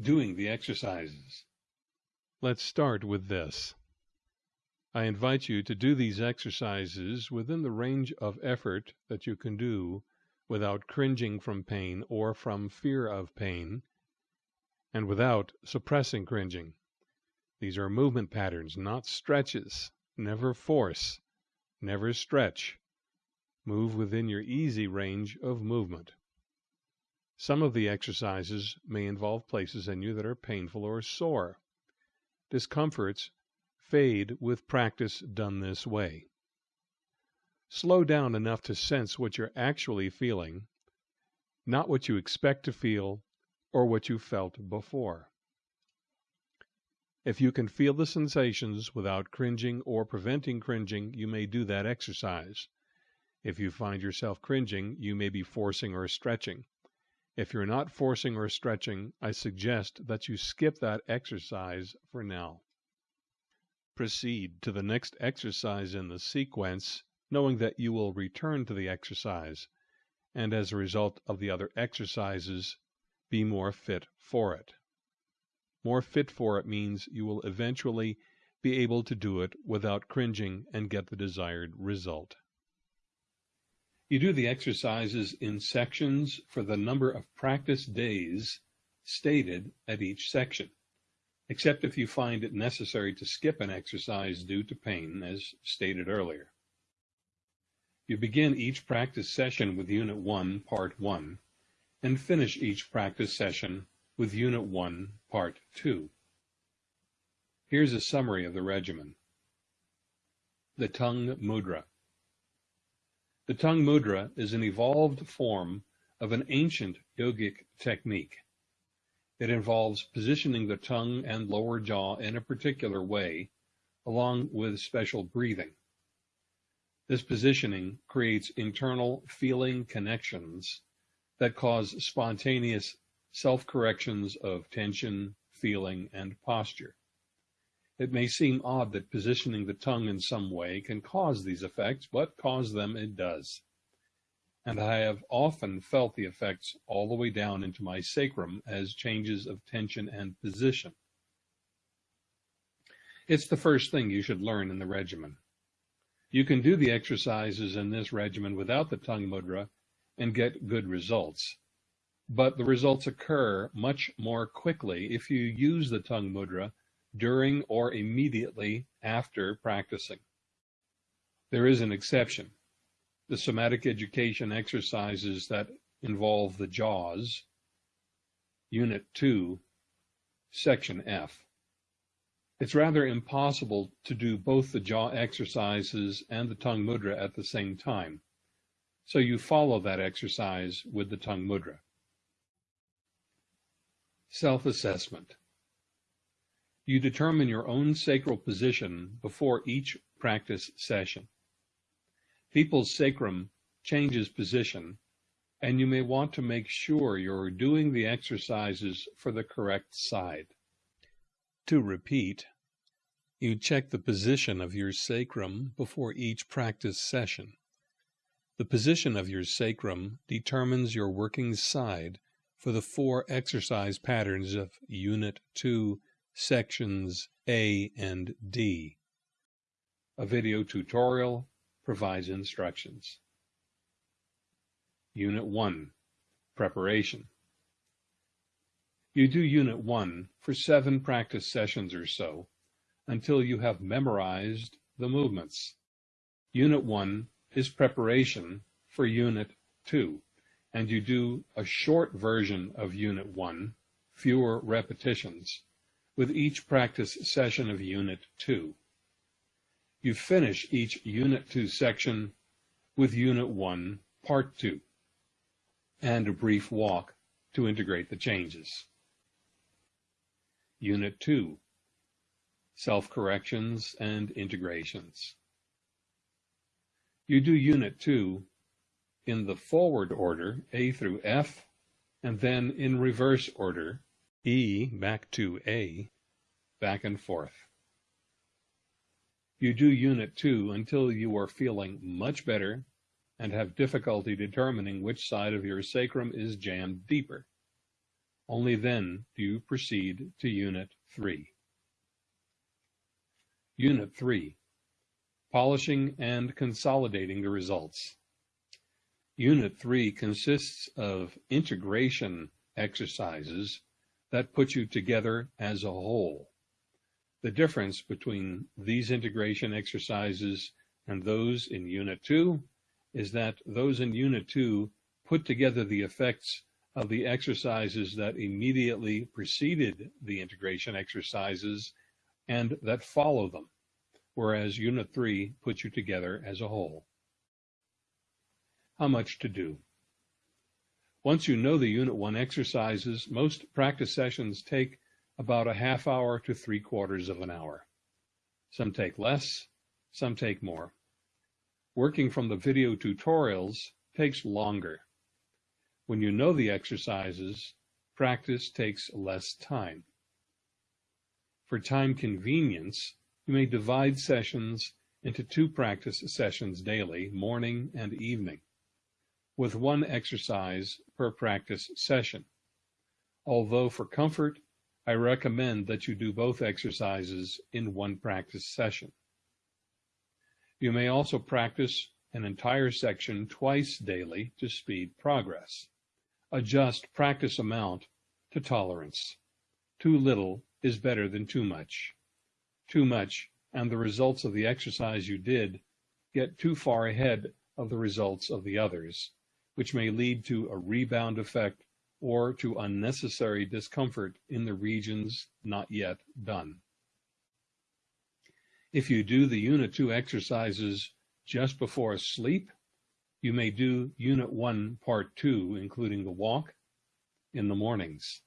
doing the exercises. Let's start with this. I invite you to do these exercises within the range of effort that you can do without cringing from pain or from fear of pain, and without suppressing cringing. These are movement patterns, not stretches. Never force, never stretch. Move within your easy range of movement. Some of the exercises may involve places in you that are painful or sore. Discomforts fade with practice done this way. Slow down enough to sense what you're actually feeling, not what you expect to feel or what you felt before. If you can feel the sensations without cringing or preventing cringing, you may do that exercise. If you find yourself cringing, you may be forcing or stretching. If you're not forcing or stretching, I suggest that you skip that exercise for now. Proceed to the next exercise in the sequence, knowing that you will return to the exercise, and as a result of the other exercises, be more fit for it. More fit for it means you will eventually be able to do it without cringing and get the desired result. You do the exercises in sections for the number of practice days stated at each section, except if you find it necessary to skip an exercise due to pain, as stated earlier. You begin each practice session with Unit 1, Part 1, and finish each practice session with Unit 1, Part 2. Here's a summary of the regimen. The Tongue Mudra. The Tongue Mudra is an evolved form of an ancient yogic technique. It involves positioning the tongue and lower jaw in a particular way, along with special breathing. This positioning creates internal feeling connections that cause spontaneous self-corrections of tension, feeling, and posture. It may seem odd that positioning the tongue in some way can cause these effects, but cause them it does. And I have often felt the effects all the way down into my sacrum as changes of tension and position. It's the first thing you should learn in the regimen. You can do the exercises in this regimen without the tongue mudra and get good results but the results occur much more quickly if you use the tongue mudra during or immediately after practicing. There is an exception. The somatic education exercises that involve the jaws, Unit 2, Section F. It's rather impossible to do both the jaw exercises and the tongue mudra at the same time, so you follow that exercise with the tongue mudra. Self-assessment. You determine your own sacral position before each practice session. People's sacrum changes position, and you may want to make sure you're doing the exercises for the correct side. To repeat, you check the position of your sacrum before each practice session. The position of your sacrum determines your working side for the four exercise patterns of Unit 2, Sections A and D. A video tutorial provides instructions. Unit 1, Preparation. You do Unit 1 for seven practice sessions or so until you have memorized the movements. Unit 1 is preparation for Unit 2 and you do a short version of Unit 1, fewer repetitions, with each practice session of Unit 2. You finish each Unit 2 section with Unit 1, Part 2, and a brief walk to integrate the changes. Unit 2, Self-Corrections and Integrations. You do Unit 2 in the forward order, A through F, and then in reverse order, E back to A, back and forth. You do Unit 2 until you are feeling much better and have difficulty determining which side of your sacrum is jammed deeper. Only then do you proceed to Unit 3. Unit 3. Polishing and consolidating the results. Unit 3 consists of integration exercises that put you together as a whole. The difference between these integration exercises and those in Unit 2 is that those in Unit 2 put together the effects of the exercises that immediately preceded the integration exercises and that follow them, whereas Unit 3 puts you together as a whole. How much to do? Once you know the Unit 1 exercises, most practice sessions take about a half hour to three quarters of an hour. Some take less, some take more. Working from the video tutorials takes longer. When you know the exercises, practice takes less time. For time convenience, you may divide sessions into two practice sessions daily, morning and evening with one exercise per practice session. Although for comfort, I recommend that you do both exercises in one practice session. You may also practice an entire section twice daily to speed progress. Adjust practice amount to tolerance. Too little is better than too much. Too much, and the results of the exercise you did get too far ahead of the results of the others which may lead to a rebound effect or to unnecessary discomfort in the regions not yet done. If you do the Unit 2 exercises just before sleep, you may do Unit 1 Part 2, including the walk, in the mornings.